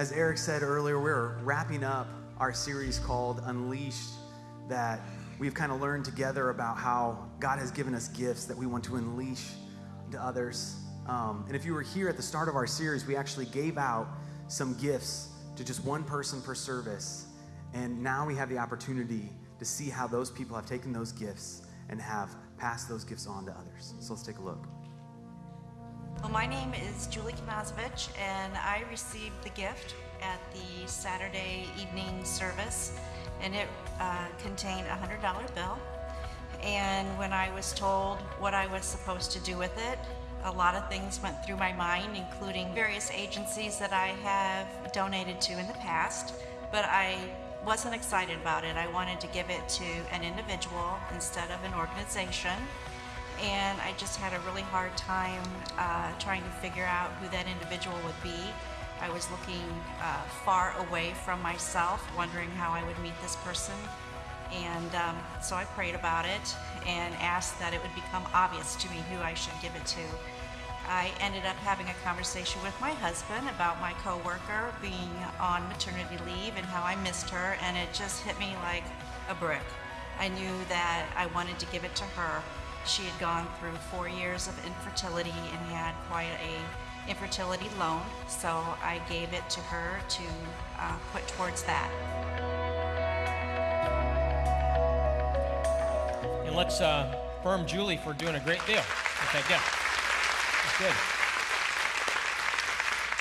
as Eric said earlier, we're wrapping up our series called Unleashed that we've kind of learned together about how God has given us gifts that we want to unleash to others. Um, and if you were here at the start of our series, we actually gave out some gifts to just one person per service. And now we have the opportunity to see how those people have taken those gifts and have passed those gifts on to others. So let's take a look. Well, my name is Julie Kanazovich, and I received the gift at the Saturday evening service, and it uh, contained a $100 bill. And when I was told what I was supposed to do with it, a lot of things went through my mind, including various agencies that I have donated to in the past, but I wasn't excited about it. I wanted to give it to an individual instead of an organization. And I just had a really hard time uh, trying to figure out who that individual would be. I was looking uh, far away from myself, wondering how I would meet this person. And um, so I prayed about it and asked that it would become obvious to me who I should give it to. I ended up having a conversation with my husband about my coworker being on maternity leave and how I missed her, and it just hit me like a brick. I knew that I wanted to give it to her. She had gone through four years of infertility and had quite a infertility loan, so I gave it to her to uh, put towards that. And let's uh, affirm Julie for doing a great deal with that gift. Good.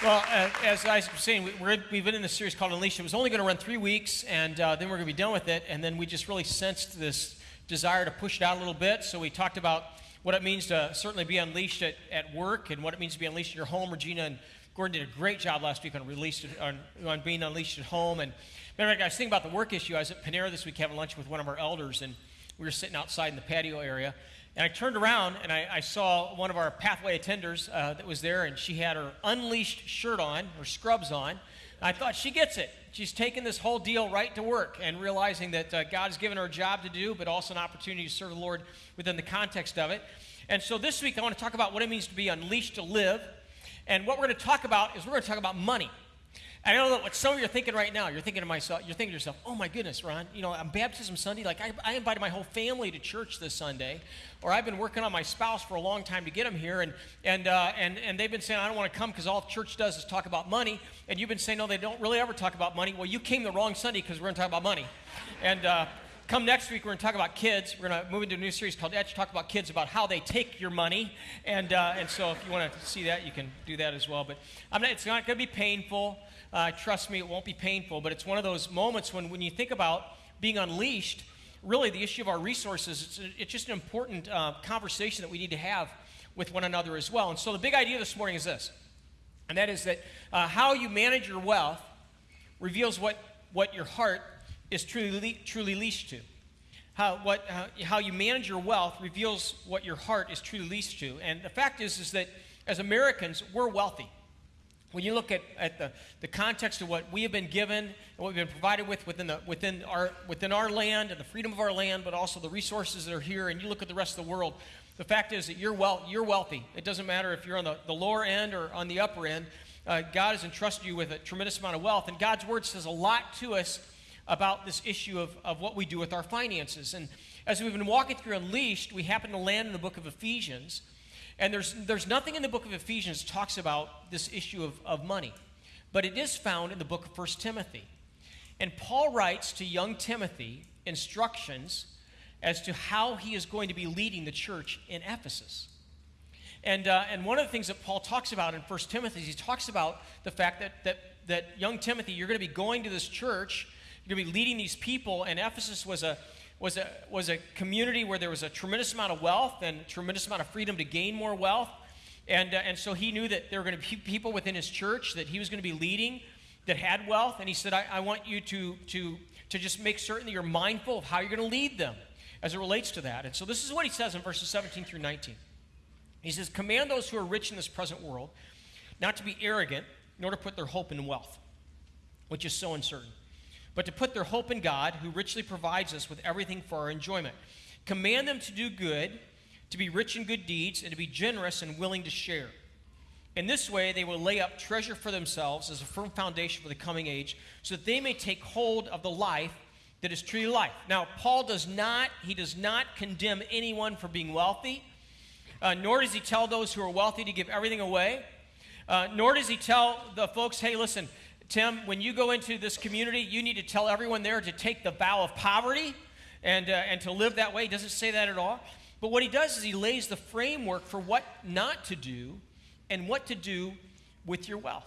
Well, uh, as I was saying, we have been in this series called Unleashed. It was only going to run three weeks, and uh, then we're going to be done with it. And then we just really sensed this desire to push it out a little bit. So we talked about what it means to certainly be unleashed at, at work and what it means to be unleashed in your home. Regina and Gordon did a great job last week on, released, on, on being unleashed at home. And matter of fact, I was thinking about the work issue. I was at Panera this week having lunch with one of our elders, and we were sitting outside in the patio area. And I turned around and I, I saw one of our pathway attenders uh, that was there, and she had her unleashed shirt on, her scrubs on. I thought she gets it. She's taking this whole deal right to work and realizing that uh, God has given her a job to do, but also an opportunity to serve the Lord within the context of it. And so this week I want to talk about what it means to be unleashed to live. And what we're going to talk about is we're going to talk about money. I know what some of you are thinking right now. You're thinking to myself, you're thinking to yourself, oh my goodness, Ron, you know, on baptism Sunday, like I, I, invited my whole family to church this Sunday, or I've been working on my spouse for a long time to get them here, and and uh, and and they've been saying I don't want to come because all church does is talk about money, and you've been saying no, they don't really ever talk about money. Well, you came the wrong Sunday because we're going to talk about money, and. Uh, Come next week, we're going to talk about kids. We're going to move into a new series called Edge, talk about kids, about how they take your money. And, uh, and so if you want to see that, you can do that as well. But not, it's not going to be painful. Uh, trust me, it won't be painful, but it's one of those moments when, when you think about being unleashed, really the issue of our resources, it's, it's just an important uh, conversation that we need to have with one another as well. And so the big idea this morning is this, and that is that uh, how you manage your wealth reveals what, what your heart is truly, truly leased to. How, what, uh, how you manage your wealth reveals what your heart is truly leased to. And the fact is, is that as Americans, we're wealthy when you look at, at the, the context of what we have been given and what we've been provided with within, the, within, our, within our land and the freedom of our land, but also the resources that are here, and you look at the rest of the world, the fact is that you're, well, you're wealthy. It doesn't matter if you're on the, the lower end or on the upper end. Uh, God has entrusted you with a tremendous amount of wealth, and God's word says a lot to us about this issue of, of what we do with our finances. And as we've been walking through Unleashed, we happen to land in the book of Ephesians. And there's, there's nothing in the book of Ephesians that talks about this issue of, of money, but it is found in the book of 1 Timothy. And Paul writes to young Timothy instructions as to how he is going to be leading the church in Ephesus. And, uh, and one of the things that Paul talks about in 1 Timothy is he talks about the fact that, that, that young Timothy, you're going to be going to this church, you're going to be leading these people, and Ephesus was a, was a, was a community where there was a tremendous amount of wealth and tremendous amount of freedom to gain more wealth. And, uh, and so he knew that there were going to be people within his church that he was going to be leading that had wealth. And he said, I, I want you to, to, to just make certain that you're mindful of how you're going to lead them as it relates to that. And so this is what he says in verses 17 through 19. He says, Command those who are rich in this present world not to be arrogant, nor to put their hope in wealth, which is so uncertain but to put their hope in God, who richly provides us with everything for our enjoyment. Command them to do good, to be rich in good deeds, and to be generous and willing to share. In this way, they will lay up treasure for themselves as a firm foundation for the coming age, so that they may take hold of the life that is truly life. Now, Paul does not, he does not condemn anyone for being wealthy, uh, nor does he tell those who are wealthy to give everything away, uh, nor does he tell the folks, hey, listen, Tim, when you go into this community, you need to tell everyone there to take the vow of poverty and, uh, and to live that way. He doesn't say that at all. But what he does is he lays the framework for what not to do and what to do with your wealth.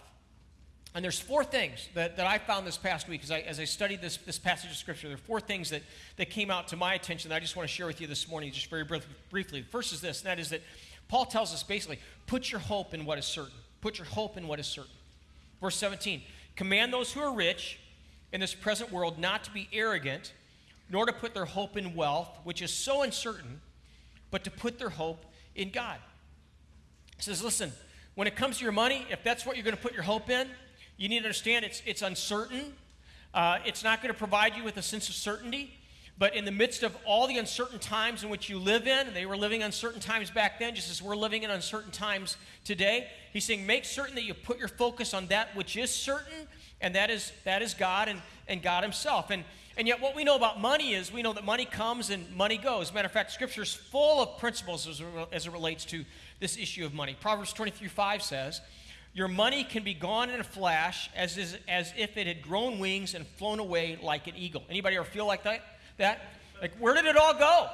And there's four things that, that I found this past week as I, as I studied this, this passage of Scripture. There are four things that, that came out to my attention that I just want to share with you this morning, just very briefly. The first is this, and that is that Paul tells us basically put your hope in what is certain. Put your hope in what is certain. Verse 17 Command those who are rich in this present world not to be arrogant, nor to put their hope in wealth, which is so uncertain, but to put their hope in God. He says, listen, when it comes to your money, if that's what you're going to put your hope in, you need to understand it's, it's uncertain. Uh, it's not going to provide you with a sense of certainty. But in the midst of all the uncertain times in which you live in, they were living uncertain times back then, just as we're living in uncertain times today. He's saying, make certain that you put your focus on that which is certain, and that is that is God and, and God Himself. And and yet, what we know about money is we know that money comes and money goes. Matter of fact, Scripture is full of principles as, as it relates to this issue of money. Proverbs 23 5 says, Your money can be gone in a flash as, is, as if it had grown wings and flown away like an eagle. Anybody ever feel like that? That? Like, where did it all go?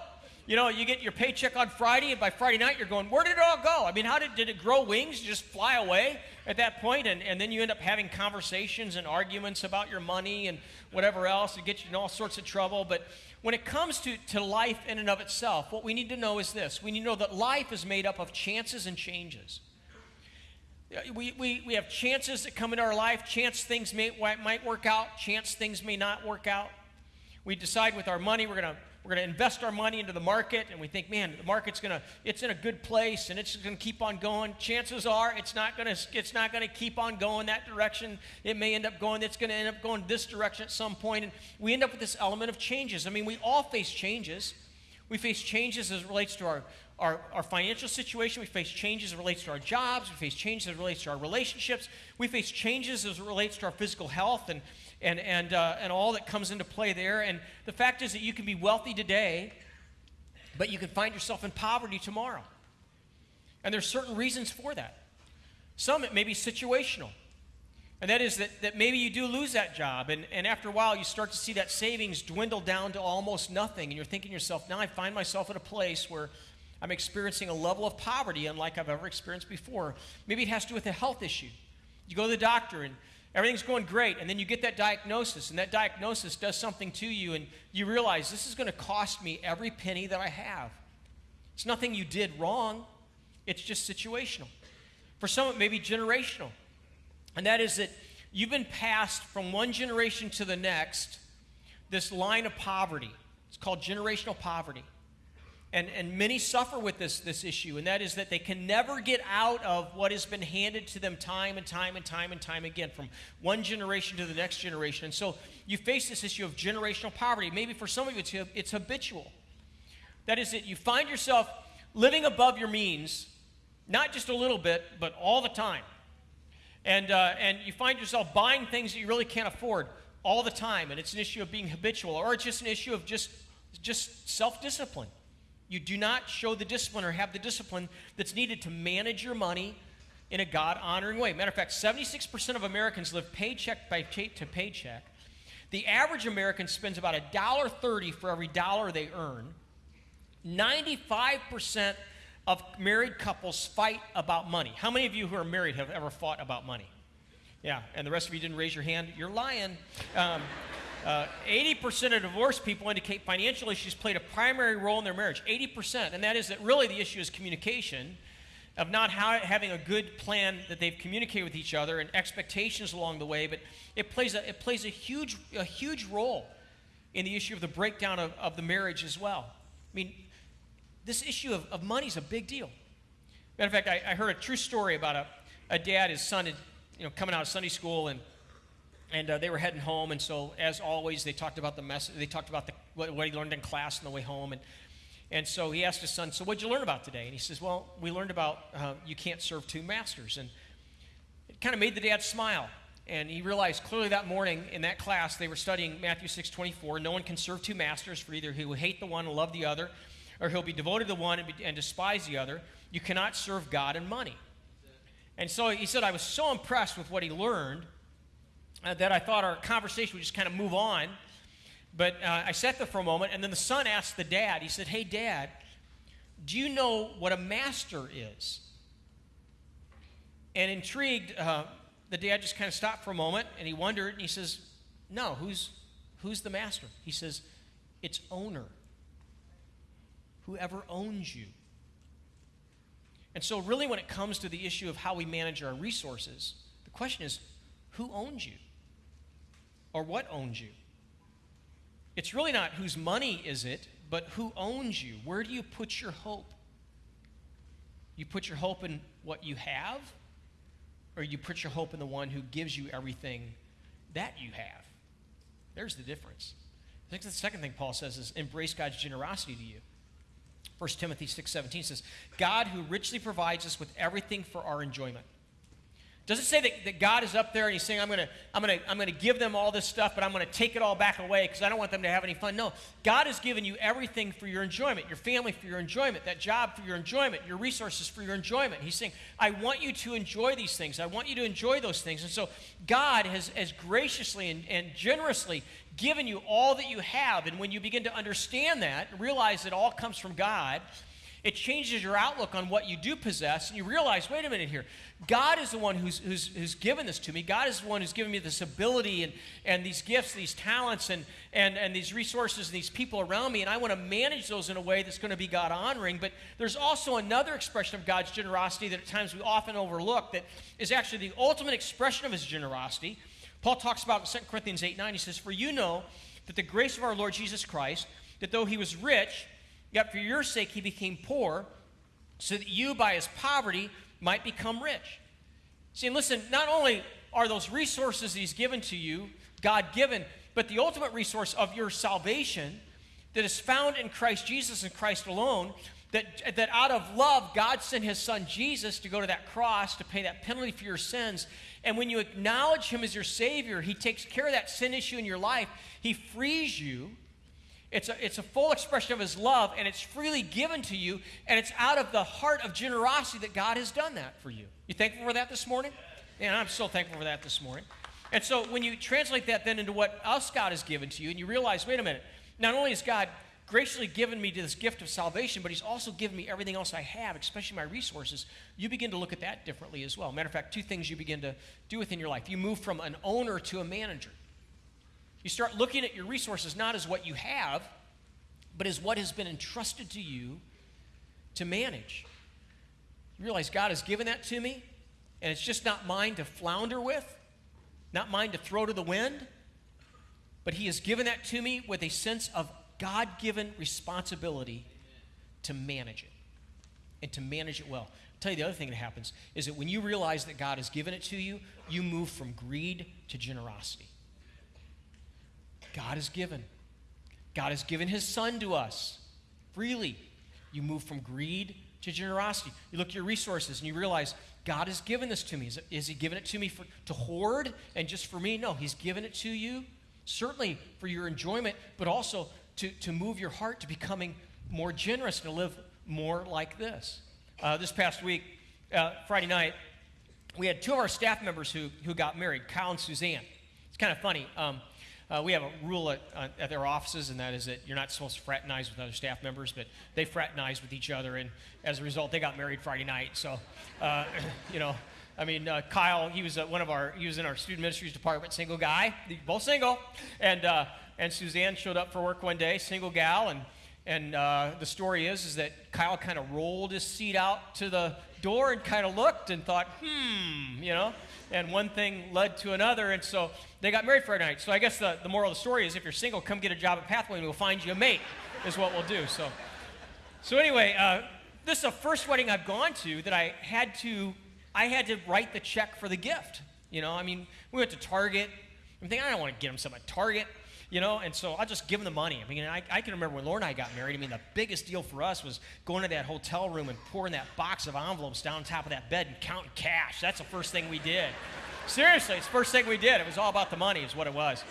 You know, you get your paycheck on Friday, and by Friday night, you're going, Where did it all go? I mean, how did, did it grow wings, just fly away at that point? And, and then you end up having conversations and arguments about your money and whatever else to get you in all sorts of trouble. But when it comes to, to life in and of itself, what we need to know is this we need to know that life is made up of chances and changes. We, we, we have chances that come into our life, chance things may, might work out, chance things may not work out. We decide with our money we're going to we're going to invest our money into the market and we think man the market's going to it's in a good place and it's going to keep on going chances are it's not going to it's not going to keep on going that direction it may end up going it's going to end up going this direction at some point and we end up with this element of changes i mean we all face changes we face changes as it relates to our our, our financial situation. We face changes as it relates to our jobs. We face changes as it relates to our relationships. We face changes as it relates to our physical health and, and, and, uh, and all that comes into play there. And the fact is that you can be wealthy today, but you can find yourself in poverty tomorrow. And there's certain reasons for that. Some it may be situational. And that is that, that maybe you do lose that job, and, and after a while you start to see that savings dwindle down to almost nothing, and you're thinking to yourself, now I find myself at a place where I'm experiencing a level of poverty unlike I've ever experienced before. Maybe it has to do with a health issue. You go to the doctor and everything's going great, and then you get that diagnosis, and that diagnosis does something to you, and you realize this is going to cost me every penny that I have. It's nothing you did wrong, it's just situational. For some, it may be generational, and that is that you've been passed from one generation to the next this line of poverty. It's called generational poverty. And, and many suffer with this, this issue, and that is that they can never get out of what has been handed to them time and time and time and time again, from one generation to the next generation. And so you face this issue of generational poverty. Maybe for some of you, it's, it's habitual. That is that you find yourself living above your means, not just a little bit, but all the time. And, uh, and you find yourself buying things that you really can't afford all the time, and it's an issue of being habitual, or it's just an issue of just, just self discipline. You do not show the discipline or have the discipline that's needed to manage your money in a God honoring way. Matter of fact, 76% of Americans live paycheck by pay to paycheck. The average American spends about $1.30 for every dollar they earn. 95% of married couples fight about money. How many of you who are married have ever fought about money? Yeah, and the rest of you didn't raise your hand. You're lying. Um, uh, 80% of divorced people indicate financial issues played a primary role in their marriage. 80%. And that is that really the issue is communication, of not having a good plan that they've communicated with each other and expectations along the way. But it plays a, it plays a, huge, a huge role in the issue of the breakdown of, of the marriage as well. I mean, this issue of, of money is a big deal. Matter of fact, I, I heard a true story about a, a dad, his son had, you know, coming out of Sunday school and and uh, they were heading home and so as always they talked about the message they talked about the, what, what, he learned in class on the way home and, and so he asked his son so what did you learn about today and he says well we learned about uh, you can't serve two masters and It kind of made the dad smile. And he realized clearly that morning in that class they were studying Matthew 6 24. No one can serve two masters, for either he will hate the one and love the other, or he'll be devoted to the one and, be, and despise the other. You cannot serve God and money. And so he said, I was so impressed with what he learned uh, that I thought our conversation would just kind of move on. But uh, I sat there for a moment, and then the son asked the dad, he said, Hey, dad, do you know what a master is? And intrigued, uh, the dad just kind of stopped for a moment and he wondered, and he says, No, who's, who's the master? He says, It's owner. Whoever owns you. And so, really, when it comes to the issue of how we manage our resources, the question is who owns you? Or what owns you? It's really not whose money is it, but who owns you? Where do you put your hope? You put your hope in what you have, or you put your hope in the one who gives you everything that you have? There's the difference. I think the second thing Paul says is embrace God's generosity to you. 1 Timothy 6:17 says, God who richly provides us with everything for our enjoyment. Does it say that, that God is up there and he's saying, I'm going to I'm gonna, I'm gonna give them all this stuff, but I'm going to take it all back away because I don't want them to have any fun? No. God has given you everything for your enjoyment, your family for your enjoyment, that job for your enjoyment, your resources for your enjoyment. He's saying, I want you to enjoy these things. I want you to enjoy those things. And so God has, has graciously and, and generously given you all that you have. And when you begin to understand that realize it all comes from God, it changes your outlook on what you do possess, and you realize, wait a minute here. God is the one who's, who's, who's given this to me. God is the one who's given me this ability and, and these gifts, these talents, and, and, and these resources, and these people around me, and I want to manage those in a way that's going to be God honoring. But there's also another expression of God's generosity that at times we often overlook that is actually the ultimate expression of his generosity. Paul talks about in 2 Corinthians 8 9. He says, For you know that the grace of our Lord Jesus Christ, that though he was rich, Yet for your sake he became poor, so that you by his poverty might become rich. See, and listen, not only are those resources that he's given to you God given, but the ultimate resource of your salvation that is found in Christ Jesus and Christ alone. That, that out of love, God sent his son Jesus to go to that cross to pay that penalty for your sins. And when you acknowledge him as your Savior, he takes care of that sin issue in your life. He frees you it's a, it's a full expression of his love, and it's freely given to you, and it's out of the heart of generosity that God has done that for you. You thankful for that this morning? And I'm so thankful for that this morning. And so when you translate that then into what else God has given to you, and you realize, wait a minute, not only has God graciously given me this gift of salvation, but He's also given me everything else I have, especially my resources, you begin to look at that differently as well. Matter of fact, two things you begin to do within your life. You move from an owner to a manager. You start looking at your resources not as what you have, but as what has been entrusted to you to manage. You realize God has given that to me, and it's just not mine to flounder with, not mine to throw to the wind, but He has given that to me with a sense of God given responsibility to manage it and to manage it well. I'll tell you the other thing that happens is that when you realize that God has given it to you, you move from greed to generosity. God has given. God has given his son to us freely. You move from greed to generosity. You look at your resources and you realize God has given this to me. Is, he given it to me for, to hoard and just for me? No, he's given it to you certainly for your enjoyment, but also to, to move your heart to becoming more generous and to live more like this. Uh, this past week, uh, Friday night, we had two of our staff members who, who got married, Kyle and Suzanne. It's kind of funny. Um, uh, we have a rule at, uh, at their offices, and that is that you're not supposed to fraternize with other staff members, but they fraternized with each other, and as a result, they got married Friday night. So, uh, you know, I mean, uh, Kyle, he was uh, one of our, he was in our student ministries department, single guy, both single, and uh, and Suzanne showed up for work one day, single gal, and and the story is is that Kyle kind of rolled his seat out to the door and kind of looked and thought, hmm, you know and one thing led to another. And so they got married Friday night. So I guess the, the moral of the story is if you're single, come get a job at Pathway and we'll find you a mate, is what we'll do. So, so anyway, uh, this is the first wedding I've gone to that I had to, I had to write the check for the gift. You know, I mean, we went to Target. I'm thinking, I don't want to get them something at Target. You know, and so I'll just give them the money. I mean, I, I can remember when Laura and I got married. I mean, the biggest deal for us was going to that hotel room and pouring that box of envelopes down top of that bed and counting cash. That's the first thing we did. Seriously, it's the first thing we did. It was all about the money, is what it was.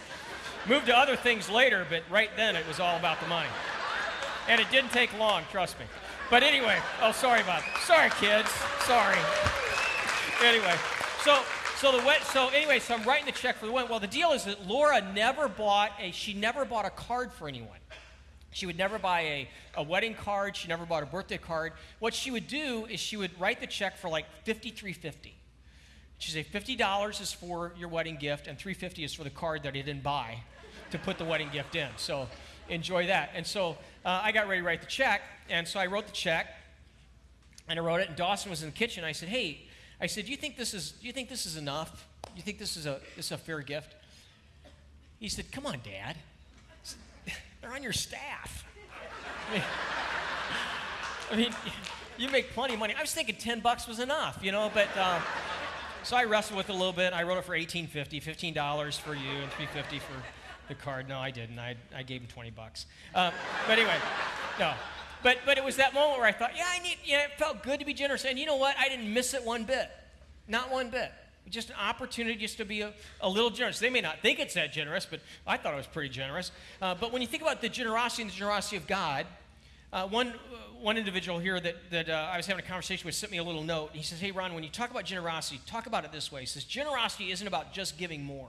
Moved to other things later, but right then it was all about the money. And it didn't take long, trust me. But anyway, oh, sorry about that. Sorry, kids. Sorry. Anyway, so so the wet, so anyway, so I'm writing the check for the wedding. Well, the deal is that Laura never bought a she never bought a card for anyone. She would never buy a, a wedding card. She never bought a birthday card. What she would do is she would write the check for like fifty-three fifty. She'd say fifty dollars is for your wedding gift, and three fifty is for the card that I didn't buy to put the wedding gift in. So enjoy that. And so uh, I got ready to write the check, and so I wrote the check, and I wrote it. And Dawson was in the kitchen. I said, "Hey," I said, "Do you think this is? Do you think this is enough? Do you think this is a this is a fair gift?" He said, "Come on, Dad. They're on your staff. I mean, I mean, you make plenty of money. I was thinking ten bucks was enough, you know, but." Uh, so I wrestled with it a little bit. I wrote it for $18.50, $15 for you, and $3.50 for the card. No, I didn't. I, I gave him 20 bucks. Um, but anyway, no. But, but it was that moment where I thought, yeah, I need, yeah, it felt good to be generous. And you know what? I didn't miss it one bit. Not one bit. Just an opportunity just to be a, a little generous. They may not think it's that generous, but I thought it was pretty generous. Uh, but when you think about the generosity and the generosity of God, uh, one, uh, one individual here that, that uh, I was having a conversation with sent me a little note. He says, Hey, Ron, when you talk about generosity, talk about it this way. He says, Generosity isn't about just giving more,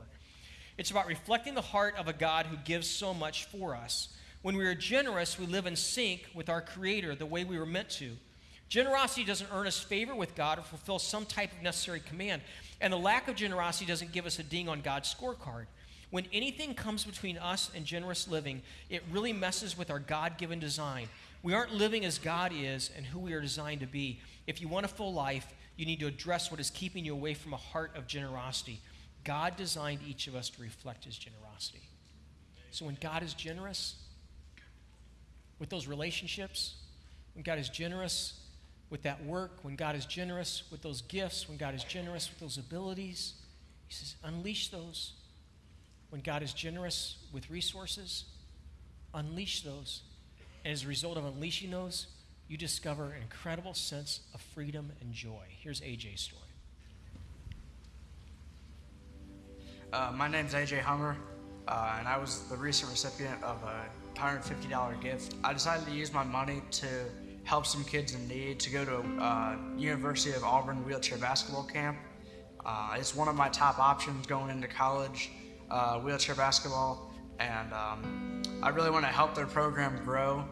it's about reflecting the heart of a God who gives so much for us. When we are generous, we live in sync with our Creator the way we were meant to. Generosity doesn't earn us favor with God or fulfill some type of necessary command. And the lack of generosity doesn't give us a ding on God's scorecard. When anything comes between us and generous living, it really messes with our God given design. We aren't living as God is and who we are designed to be. If you want a full life, you need to address what is keeping you away from a heart of generosity. God designed each of us to reflect his generosity. So when God is generous with those relationships, when God is generous with that work, when God is generous with those gifts, when God is generous with those abilities, he says, unleash those. When God is generous with resources, unleash those. And as a result of unleashing those, you discover an incredible sense of freedom and joy. Here's AJ's story. Uh, my name's AJ Hummer, uh, and I was the recent recipient of a $150 gift. I decided to use my money to help some kids in need to go to uh, University of Auburn wheelchair basketball camp. Uh, it's one of my top options going into college, uh, wheelchair basketball, and um, I really want to help their program grow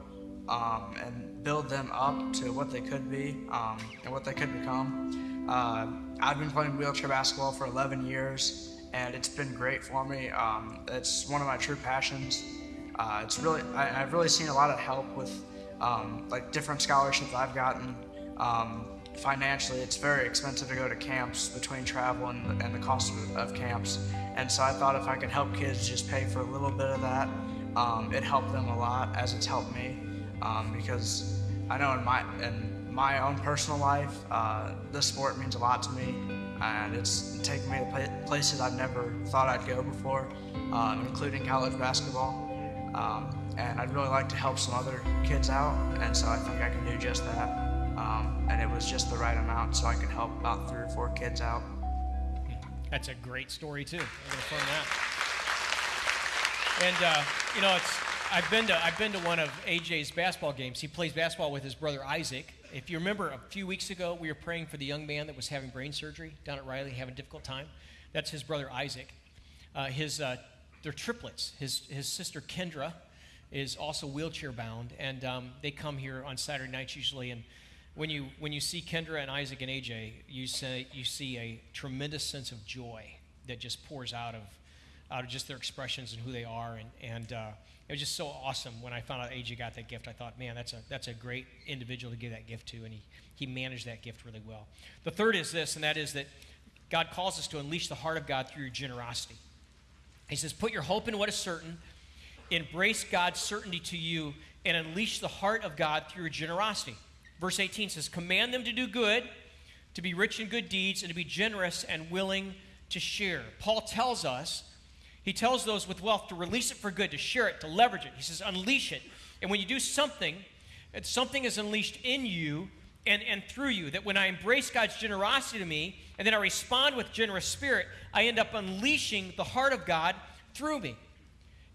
um, and build them up to what they could be um, and what they could become. Uh, I've been playing wheelchair basketball for 11 years and it's been great for me. Um, it's one of my true passions. Uh, it's really I, have really seen a lot of help with um, like different scholarships I've gotten. Um, financially, it's very expensive to go to camps between travel and, and the cost of, of, camps. And so I thought if I could help kids just pay for a little bit of that, um, it helped them a lot as it's helped me. Um, because I know in my in my own personal life, uh, this sport means a lot to me and it's taken me to places I've never thought I'd go before, um, including college basketball. Um, and I'd really like to help some other kids out, and so I think I can do just that. Um, and it was just the right amount, so I could help about three or four kids out. That's a great story too. And uh, you know, it's I've been to I've been to one of AJ's basketball games. He plays basketball with his brother Isaac, if you remember a few weeks ago, we were praying for the young man that was having brain surgery down at Riley, having a difficult time. That's his brother Isaac. Uh, his, uh, they're triplets. His, his sister Kendra is also wheelchair bound, and um, they come here on Saturday nights usually. And when you, when you see Kendra and Isaac and AJ, you, say, you see a tremendous sense of joy that just pours out of, out of just their expressions and who they are. And, and uh, it was just so awesome when I found out AJ got that gift. I thought, man, that's a, that's a great individual to give that gift to, and he, he managed that gift really well. The third is this, and that is that God calls us to unleash the heart of God through your generosity. He says, put your hope in what is certain, embrace God's certainty to you, and unleash the heart of God through your generosity. Verse 18 says, command them to do good, to be rich in good deeds, and to be generous and willing to share. Paul tells us He tells those with wealth to release it for good, to share it, to leverage it. He says, unleash it. And when you do something, something is unleashed in you and, and through you. That when I embrace God's generosity to me and then I respond with generous spirit, I end up unleashing the heart of God through me.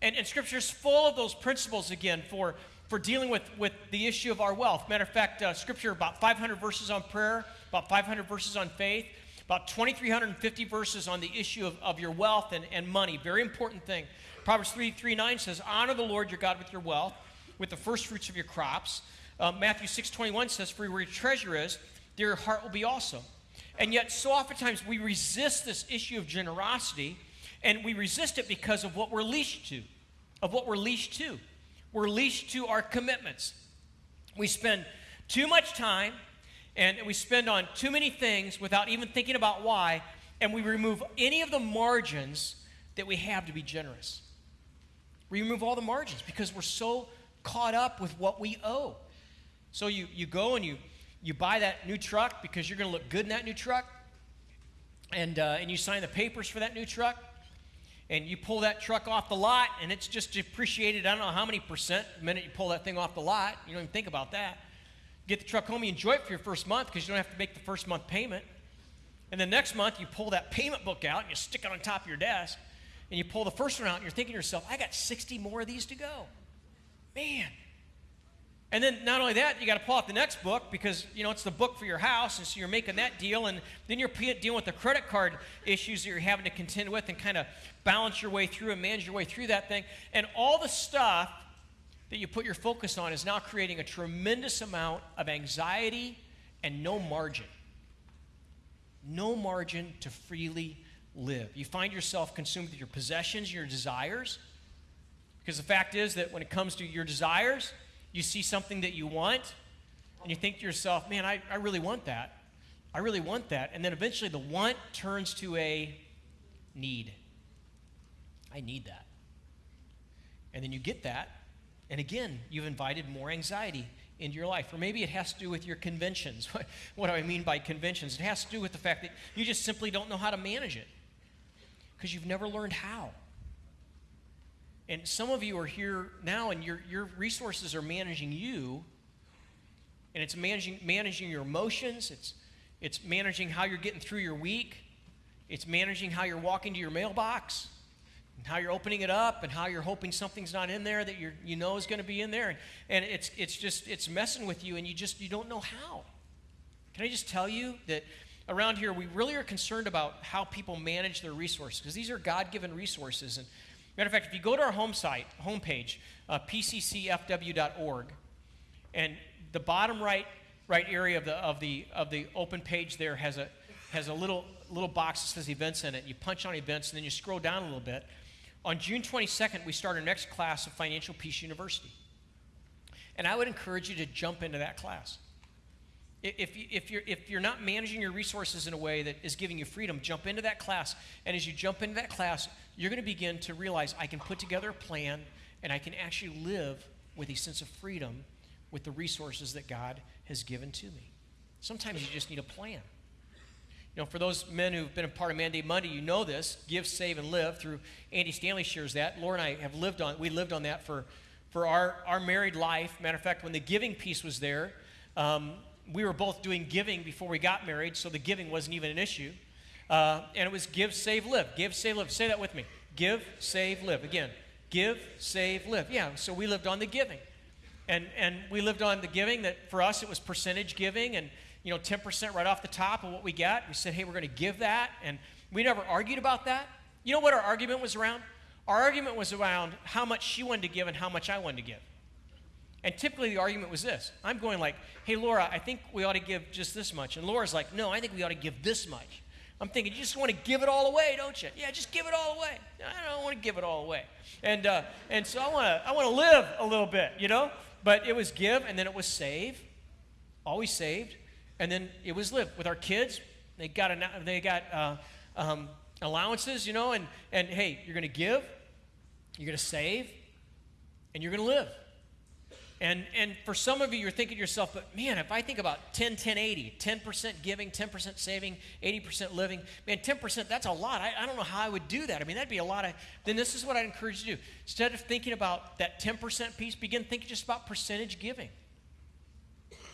And, and Scripture is full of those principles again for, for dealing with, with the issue of our wealth. Matter of fact, uh, Scripture about 500 verses on prayer, about 500 verses on faith, about 2,350 verses on the issue of, of your wealth and, and money. Very important thing. Proverbs 3 3 9 says, Honor the Lord your God with your wealth, with the first fruits of your crops. Uh, Matthew 6 21 says, For where your treasure is, there your heart will be also. And yet, so oftentimes we resist this issue of generosity, and we resist it because of what we're leashed to. Of what we're leashed to. We're leashed to our commitments. We spend too much time and we spend on too many things without even thinking about why, and we remove any of the margins that we have to be generous. We remove all the margins because we're so caught up with what we owe. So you, you go and you, you buy that new truck because you're going to look good in that new truck, and, uh, and you sign the papers for that new truck, and you pull that truck off the lot, and it's just depreciated, I don't know how many percent the minute you pull that thing off the lot. You don't even think about that get the truck home, you enjoy it for your first month because you don't have to make the first month payment. And the next month, you pull that payment book out and you stick it on top of your desk. And you pull the first one out and you're thinking to yourself, I got 60 more of these to go. Man. And then not only that, you got to pull out the next book because, you know, it's the book for your house. And so you're making that deal. And then you're dealing with the credit card issues that you're having to contend with and kind of balance your way through and manage your way through that thing. And all the stuff that you put your focus on is now creating a tremendous amount of anxiety and no margin. No margin to freely live. You find yourself consumed with your possessions, your desires. Because the fact is that when it comes to your desires, you see something that you want, and you think to yourself, man, I, I really want that. I really want that. And then eventually the want turns to a need. I need that. And then you get that, and again, you've invited more anxiety into your life. Or maybe it has to do with your conventions. what do I mean by conventions? It has to do with the fact that you just simply don't know how to manage it because you've never learned how. And some of you are here now and your, your resources are managing you, and it's managing, managing your emotions, it's, it's managing how you're getting through your week, it's managing how you're walking to your mailbox and how you're opening it up and how you're hoping something's not in there that you you know is going to be in there. And, and it's it's just it's messing with you and you just you don't know how. Can i just tell you that around here we really are concerned about how people manage their resources? Because these are god-given resources and matter of fact if you go to our home site homepage uh, pccfw.org and the bottom right right area of the of the of the open page there has a has a little little box that says events in it you punch on events and then you scroll down a little bit on June 22nd, we start our next class of Financial Peace University. And I would encourage you to jump into that class. If, you, if, you're, if you're not managing your resources in a way that is giving you freedom, jump into that class. And as you jump into that class, you're going to begin to realize I can put together a plan and I can actually live with a sense of freedom with the resources that God has given to me. Sometimes you just need a plan. You know, for those men who've been a part of Mandate Monday, you know this give, save, and live through Andy Stanley shares that. Laura and I have lived on, we lived on that for, for our, our married life. Matter of fact, when the giving piece was there, um, we were both doing giving before we got married, so the giving wasn't even an issue. Uh, and it was give, save, live. Give, save, live. Say that with me. Give, save, live. Again, give, save, live. Yeah, so we lived on the giving. And, and we lived on the giving that for us it was percentage giving and you know, 10% right off the top of what we got. We said, hey, we're going to give that. And we never argued about that. You know what our argument was around? Our argument was around how much she wanted to give and how much I wanted to give. And typically the argument was this I'm going like, hey, Laura, I think we ought to give just this much. And Laura's like, no, I think we ought to give this much. I'm thinking, you just want to give it all away, don't you? Yeah, just give it all away. I don't want to give it all away. And, uh, and so I want to I want to live a little bit, you know? But it was give and then it was save. Always saved and then it was live with our kids. They got an, they got uh, um, allowances, you know, and and hey, you're going to give, you're going to save, and you're going to live. And, and for some of you, you're thinking to yourself, but man, if I think about 10, 10, 80, 10% giving, 10% saving, 80% living, man, 10%, that's a lot. I, I don't know how I would do that. I mean, that'd be a lot of, then this is what I'd encourage you to do. Instead of thinking about that 10% piece, begin thinking just about percentage giving.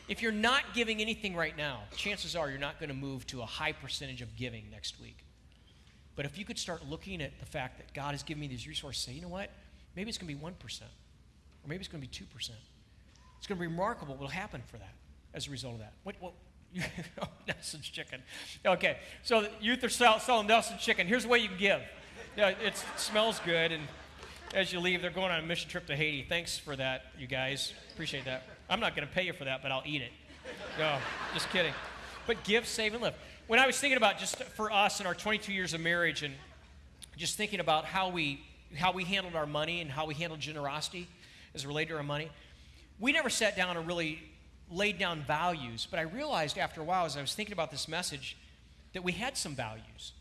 If you're not giving anything right now, chances are you're not going to move to a high percentage of giving next week. But if you could start looking at the fact that God has given me these resources, say, you know what? Maybe it's going to be 1%, or maybe it's going to be 2%. It's going to be remarkable what will happen for that as a result of that. What, what, oh, Nelson's chicken. Okay, so youth are sell, selling Nelson's chicken. Here's the way you can give. Yeah, it smells good, and as you leave, they're going on a mission trip to Haiti. Thanks for that, you guys. Appreciate that. I'm not going to pay you for that, but I'll eat it. No, just kidding. But give, save, and live. When I was thinking about just for us in our 22 years of marriage and just thinking about how we how we handled our money and how we handled generosity as related to our money, we never sat down and really laid down values, but I realized after a while as I was thinking about this message that we had some values.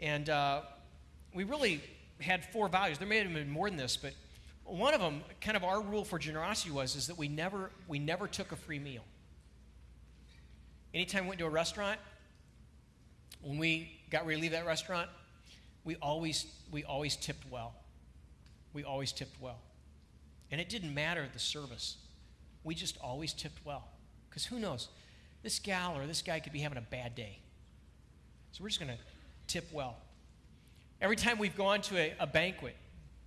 And uh, we really had four values. There may have been more than this, but one of them, kind of our rule for generosity was, is that we never, we never took a free meal. Anytime we went to a restaurant, when we got ready to leave that restaurant, we always, we always tipped well. We always tipped well. And it didn't matter the service. We just always tipped well. Because who knows? This gal or this guy could be having a bad day. So we're just going to tip well. Every time we've gone to a, a, banquet,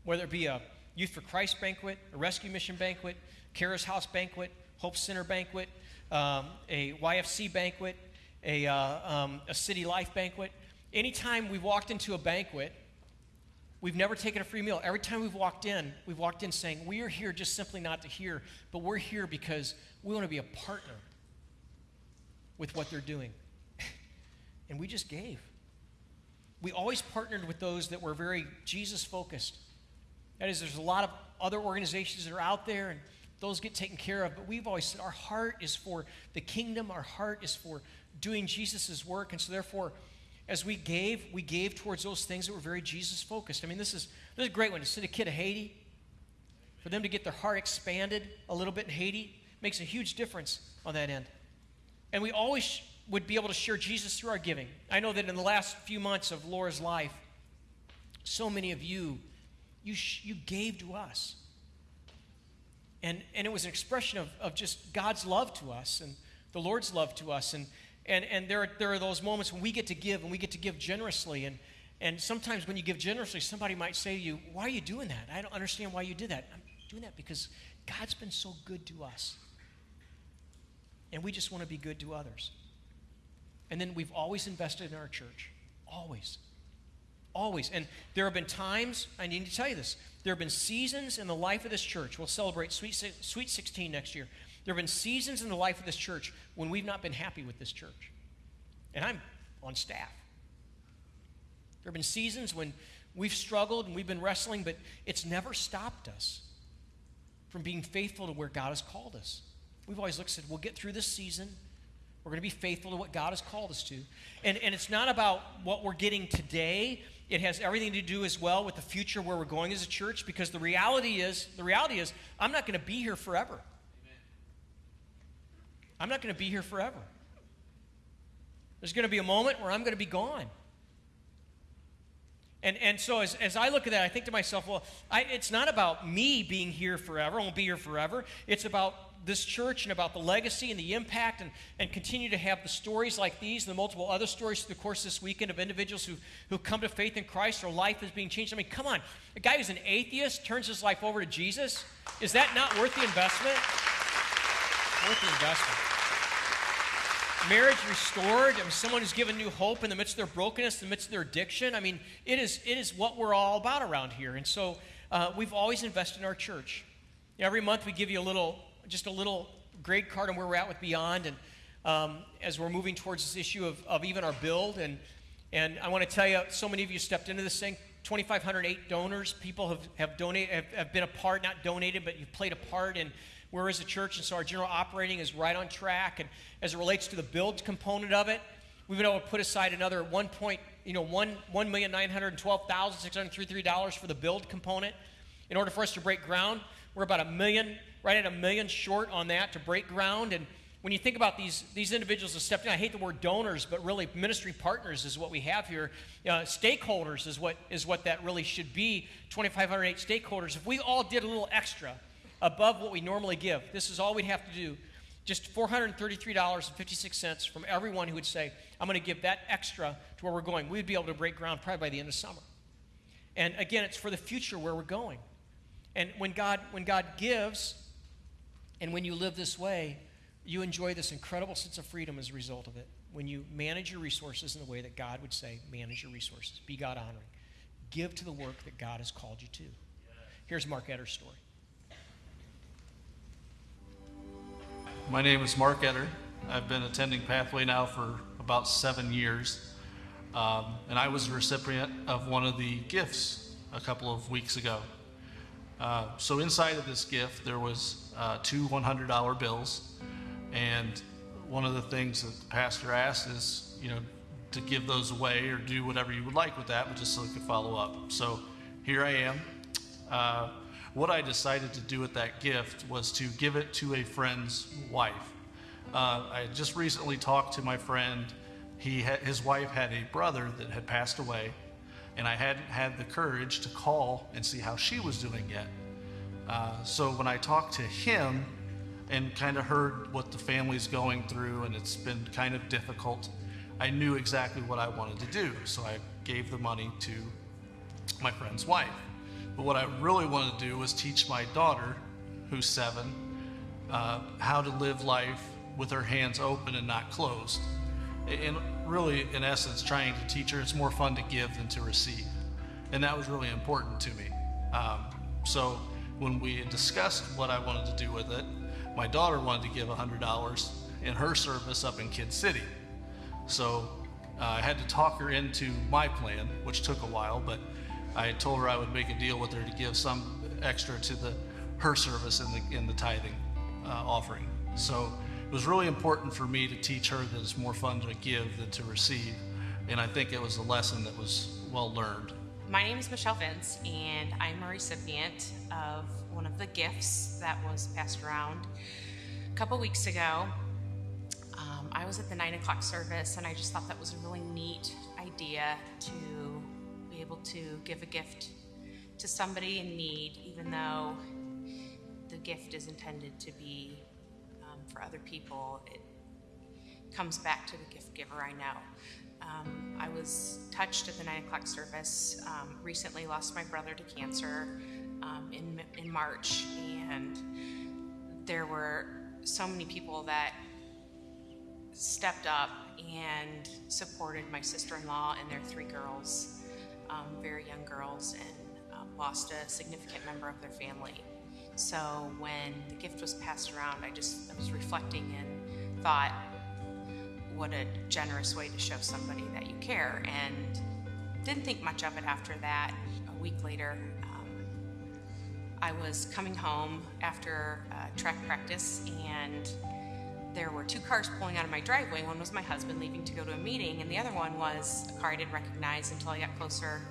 whether it be a Youth for Christ banquet, a Rescue Mission banquet, Kara's House banquet, Hope Center banquet, um, a YFC banquet, a, uh, um, a City Life banquet, anytime we've walked into a banquet, We've never taken a free meal. Every time we've walked in, we've walked in saying, We are here just simply not to hear, but we're here because we want to be a partner with what they're doing. and we just gave. We always partnered with those that were very Jesus focused. That is, there's a lot of other organizations that are out there, and those get taken care of, but we've always said our heart is for the kingdom, our heart is for doing Jesus' work, and so therefore, as we gave, we gave towards those things that were very Jesus focused. I mean, this is, this is a great one. To send a kid to Haiti, for them to get their heart expanded a little bit in Haiti, makes a huge difference on that end. And we always would be able to share Jesus through our giving. I know that in the last few months of Laura's life, so many of you, you, you gave to us. And, and it was an expression of, of just God's love to us and the Lord's love to us. And, and, and there, are, there are those moments when we get to give and we get to give generously. And, and sometimes when you give generously, somebody might say to you, Why are you doing that? I don't understand why you did that. I'm doing that because God's been so good to us. And we just want to be good to others. And then we've always invested in our church. Always. Always. And there have been times, I need to tell you this, there have been seasons in the life of this church. We'll celebrate Sweet, Sweet 16 next year. There have been seasons in the life of this church when we've not been happy with this church. And I'm on staff. There have been seasons when we've struggled and we've been wrestling, but it's never stopped us from being faithful to where God has called us. We've always looked and said, we'll get through this season. We're going to be faithful to what God has called us to. And, and it's not about what we're getting today. It has everything to do as well with the future where we're going as a church because the reality is, the reality is, I'm not going to be here forever. I'm not going to be here forever. There's going to be a moment where I'm going to be gone. And, and so as, as I look at that, I think to myself, well, I, it's not about me being here forever. I won't be here forever. It's about this church and about the legacy and the impact and, and continue to have the stories like these and the multiple other stories through the course this weekend of individuals who, who come to faith in Christ, their life is being changed. I mean, come on. A guy who's an atheist turns his life over to Jesus. Is that not worth the investment? Worth the investment marriage restored, I mean, someone who's given new hope in the midst of their brokenness, in the midst of their addiction. I mean, it is, it is what we're all about around here. And so uh, we've always invested in our church. You know, every month we give you a little, just a little grade card on where we're at with Beyond. And um, as we're moving towards this issue of, of even our build. And, and I want to tell you, so many of you stepped into this thing. 2,508 donors. People have, have donated, have, have been a part, not donated, but you've played a part in we're as a church, and so our general operating is right on track. And as it relates to the build component of it, we've been able to put aside another one point, you know, one one million nine hundred twelve thousand six hundred thirty-three dollars for the build component. In order for us to break ground, we're about a million, right at a million short on that to break ground. And when you think about these, these individuals that stepped in, I hate the word donors, but really ministry partners is what we have here. Uh, stakeholders is what, is what that really should be 2,508 stakeholders. If we all did a little extra above what we normally give, this is all we'd have to do. Just $433.56 from everyone who would say, I'm going to give that extra to where we're going. We'd be able to break ground probably by the end of summer. And again, it's for the future where we're going. And when God, when God gives, and when you live this way, you enjoy this incredible sense of freedom as a result of it. When you manage your resources in the way that God would say, manage your resources, be God honoring, give to the work that God has called you to. Here's Mark Etter's story. My name is Mark Etter. I've been attending Pathway now for about seven years. Um, and I was a recipient of one of the gifts a couple of weeks ago. Uh, so inside of this gift, there was uh, two $100 bills and one of the things that the pastor asked is, you know, to give those away or do whatever you would like with that, but just so he could follow up. So here I am. Uh, what I decided to do with that gift was to give it to a friend's wife. Uh, I just recently talked to my friend. He had, his wife had a brother that had passed away, and I hadn't had the courage to call and see how she was doing yet. Uh, so when I talked to him, and kind of heard what the family's going through, and it's been kind of difficult. I knew exactly what I wanted to do, so I gave the money to my friend's wife. But what I really wanted to do was teach my daughter, who's seven, uh, how to live life with her hands open and not closed. And really, in essence, trying to teach her it's more fun to give than to receive. And that was really important to me. Um, so when we discussed what I wanted to do with it, my daughter wanted to give $100 in her service up in Kid City. So uh, I had to talk her into my plan, which took a while, but I told her I would make a deal with her to give some extra to the her service in the in the tithing uh, offering. So it was really important for me to teach her that it's more fun to give than to receive, and I think it was a lesson that was well learned. My name is Michelle Vince, and I'm a recipient of one of the gifts that was passed around a couple weeks ago. Um, I was at the nine o'clock service, and I just thought that was a really neat idea to able to give a gift to somebody in need, even though the gift is intended to be um, for other people. It comes back to the gift giver, I know. Um, I was touched at the nine o'clock service. Um, recently lost my brother to cancer um, in, in March, and there were so many people that stepped up and supported my sister in law and their three girls, um, very young girls, and um, lost a significant member of their family. So when the gift was passed around, I just I was reflecting and thought, what a generous way to show somebody that you care. And didn't think much of it after that. A week later, I was coming home after uh, track practice and there were two cars pulling out of my driveway. One was my husband leaving to go to a meeting, and the other one was a car I didn't recognize until I got closer.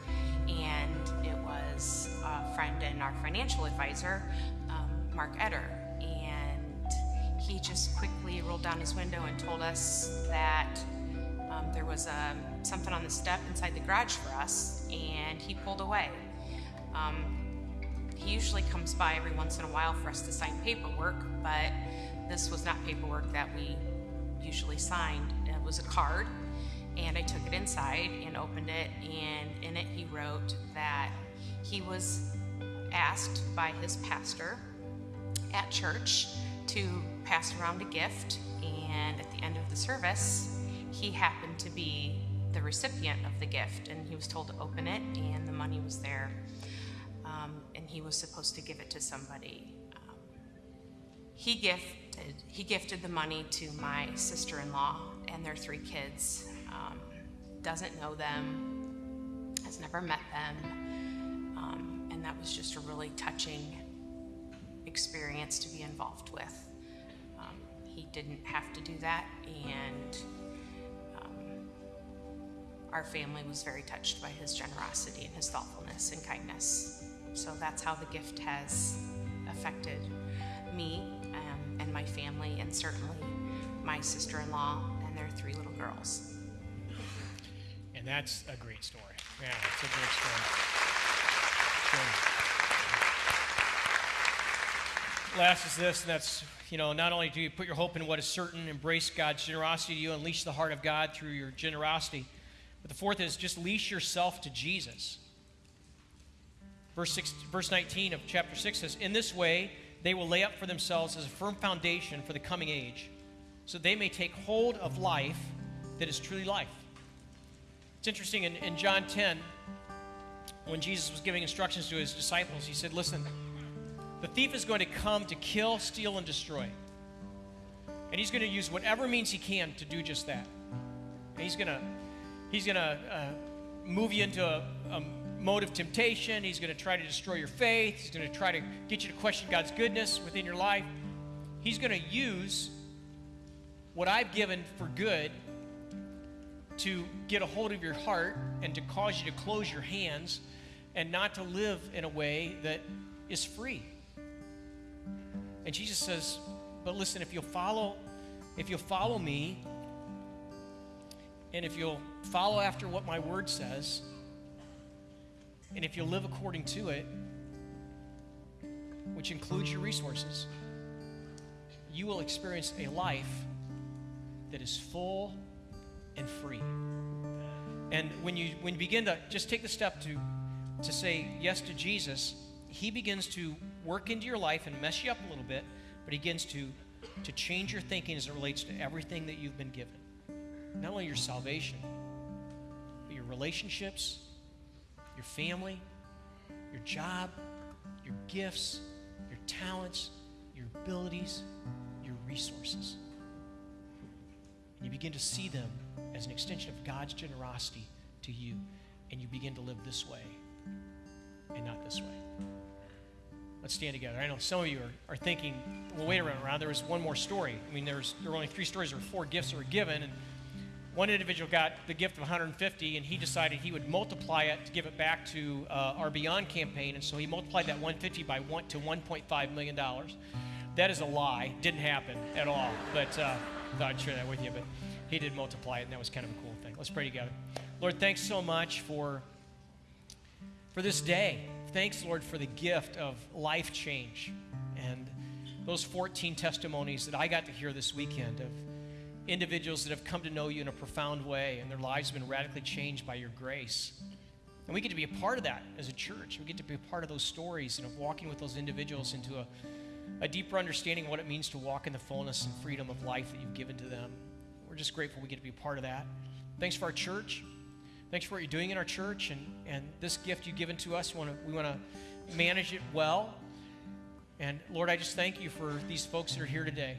And it was a friend and our financial advisor, um, Mark Etter. And he just quickly rolled down his window and told us that um, there was um, something on the step inside the garage for us, and he pulled away. Um, he usually comes by every once in a while for us to sign paperwork, but this was not paperwork that we usually signed. It was a card, and I took it inside and opened it, and in it he wrote that he was asked by his pastor at church to pass around a gift, and at the end of the service, he happened to be the recipient of the gift, and he was told to open it, and the money was there um, and he was supposed to give it to somebody. Um, he gifted he gifted the money to my sister-in-law and their three kids. Um, doesn't know them, has never met them, um, and that was just a really touching experience to be involved with. Um, he didn't have to do that, and um, our family was very touched by his generosity and his thoughtfulness and kindness. So that's how the gift has affected me and my family, and certainly my sister in law and their three little girls. And that's a great story. Yeah, it's a great story. Last is this, and that's, you know, not only do you put your hope in what is certain, embrace God's generosity you, unleash the heart of God through your generosity, but the fourth is just leash yourself to Jesus. Verse, six, verse 19 of chapter 6 says, In this way, they will lay up for themselves as a firm foundation for the coming age, so they may take hold of life that is truly life. It's interesting in, in John 10, when Jesus was giving instructions to his disciples, he said, Listen, the thief is going to come to kill, steal, and destroy. And he's going to use whatever means he can to do just that. And he's going to, he's going to uh, move you into a, a mode of temptation. He's going to try to destroy your faith. He's going to try to get you to question God's goodness within your life. He's going to use what I've given for good to get a hold of your heart and to cause you to close your hands and not to live in a way that is free. And Jesus says, but listen, if you'll follow, if you'll follow me, and if you'll follow after what my word says, and if you'll live according to it, which includes your resources, you will experience a life that is full and free. And when you when you begin to just take the step to to say yes to Jesus, he begins to work into your life and mess you up a little bit, but he begins to to change your thinking as it relates to everything that you've been given. Not only your salvation, but your relationships, your family, your job, your gifts, your talents, your abilities, your resources. And you begin to see them as an extension of God's generosity to you, and you begin to live this way and not this way. Let's stand together. I know some of you are, are thinking, well, wait around, around. There was one more story. I mean, there, there were only three stories. Were four gifts that were given, and one individual got the gift of 150, and he decided he would multiply it to give it back to uh, our Beyond campaign, and so he multiplied that 150 by one to 1.5 million dollars. That is a lie. Didn't happen at all. But uh, thought I'd share that with you. But he did multiply it, and that was kind of a cool thing. Let's pray together. Lord, thanks so much for for this day. Thanks, Lord, for the gift of life change and those 14 testimonies that I got to hear this weekend of individuals that have come to know you in a profound way and their lives have been radically changed by your grace. And we get to be a part of that as a church. We get to be a part of those stories and of walking with those individuals into a, a deeper understanding of what it means to walk in the fullness and freedom of life that you've given to them. We're just grateful we get to be a part of that. Thanks for our church. Thanks for what you're doing in our church and, and this gift you've given to us. We want to, we want to manage it well. And Lord, I just thank you for these folks that are here today.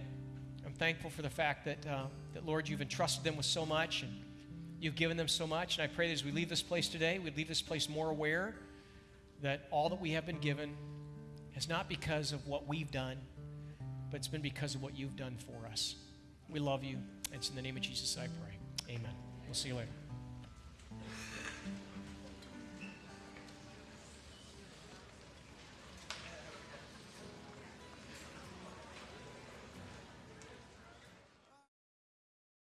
Thankful for the fact that, uh, that Lord, you've entrusted them with so much and you've given them so much. And I pray that as we leave this place today, we leave this place more aware that all that we have been given is not because of what we've done, but it's been because of what you've done for us. We love you. It's in the name of Jesus I pray. Amen. We'll see you later.